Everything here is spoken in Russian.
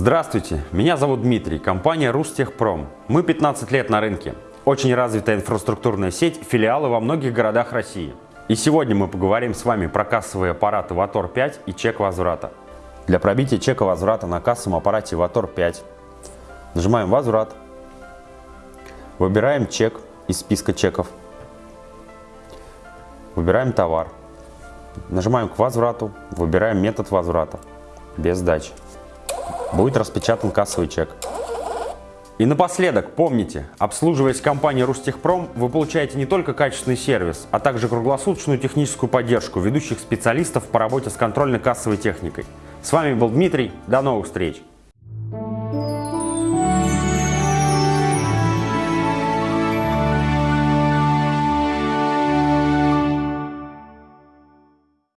Здравствуйте, меня зовут Дмитрий, компания Рустехпром. Мы 15 лет на рынке. Очень развитая инфраструктурная сеть, филиалы во многих городах России. И сегодня мы поговорим с вами про кассовые аппараты Ватор 5 и чек возврата. Для пробития чека возврата на кассовом аппарате Ватор 5 нажимаем «Возврат», выбираем чек из списка чеков, выбираем товар, нажимаем к возврату, выбираем метод возврата без сдачи. Будет распечатан кассовый чек. И напоследок, помните, обслуживаясь компанией Рустехпром, вы получаете не только качественный сервис, а также круглосуточную техническую поддержку ведущих специалистов по работе с контрольно-кассовой техникой. С вами был Дмитрий, до новых встреч!